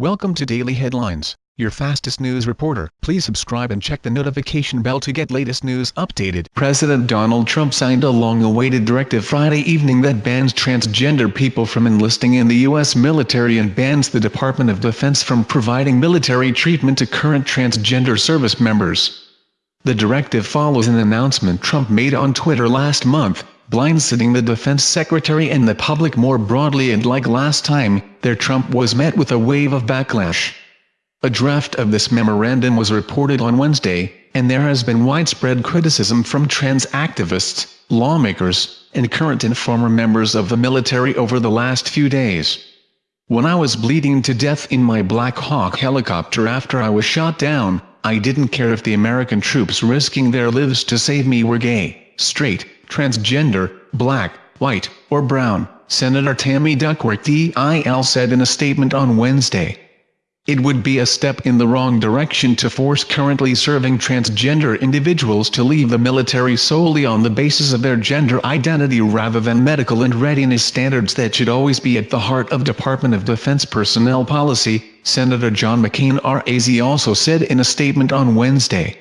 Welcome to Daily Headlines, your fastest news reporter. Please subscribe and check the notification bell to get latest news updated. President Donald Trump signed a long-awaited directive Friday evening that bans transgender people from enlisting in the U.S. military and bans the Department of Defense from providing military treatment to current transgender service members. The directive follows an announcement Trump made on Twitter last month, blindsiding the defense secretary and the public more broadly and like last time, their Trump was met with a wave of backlash. A draft of this memorandum was reported on Wednesday, and there has been widespread criticism from trans activists, lawmakers, and current and former members of the military over the last few days. When I was bleeding to death in my Black Hawk helicopter after I was shot down, I didn't care if the American troops risking their lives to save me were gay, straight, transgender, black, white, or brown, Senator Tammy Duckworth DIL said in a statement on Wednesday. It would be a step in the wrong direction to force currently serving transgender individuals to leave the military solely on the basis of their gender identity rather than medical and readiness standards that should always be at the heart of Department of Defense personnel policy, Senator John McCain RAZ also said in a statement on Wednesday.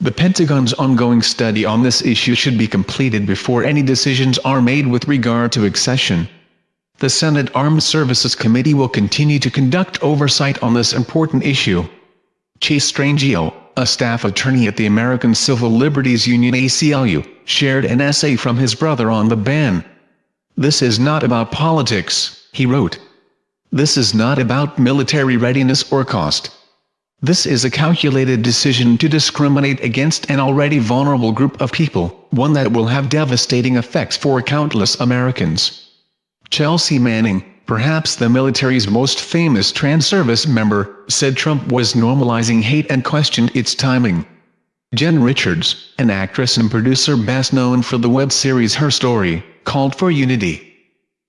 The Pentagon's ongoing study on this issue should be completed before any decisions are made with regard to accession. The Senate Armed Services Committee will continue to conduct oversight on this important issue. Chase Strangio, a staff attorney at the American Civil Liberties Union ACLU, shared an essay from his brother on the ban. This is not about politics, he wrote. This is not about military readiness or cost. This is a calculated decision to discriminate against an already vulnerable group of people, one that will have devastating effects for countless Americans. Chelsea Manning, perhaps the military's most famous trans service member, said Trump was normalizing hate and questioned its timing. Jen Richards, an actress and producer best known for the web series Her Story, called for unity.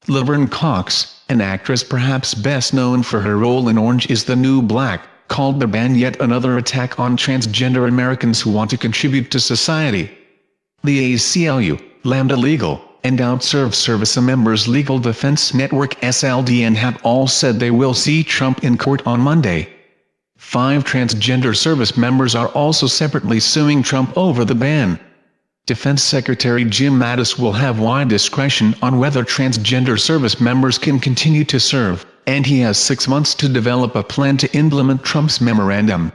Laverne Cox, an actress perhaps best known for her role in Orange is the New Black, called the ban yet another attack on transgender Americans who want to contribute to society. The ACLU, Lambda Legal, and Outserve Service Members Legal Defense Network SLDN have all said they will see Trump in court on Monday. Five transgender service members are also separately suing Trump over the ban. Defense Secretary Jim Mattis will have wide discretion on whether transgender service members can continue to serve and he has six months to develop a plan to implement Trump's memorandum.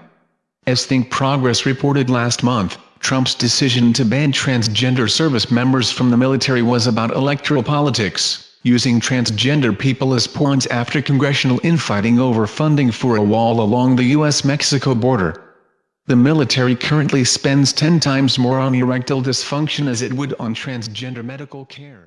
As Think Progress reported last month, Trump's decision to ban transgender service members from the military was about electoral politics, using transgender people as pawns after congressional infighting over funding for a wall along the U.S.-Mexico border. The military currently spends 10 times more on erectile dysfunction as it would on transgender medical care.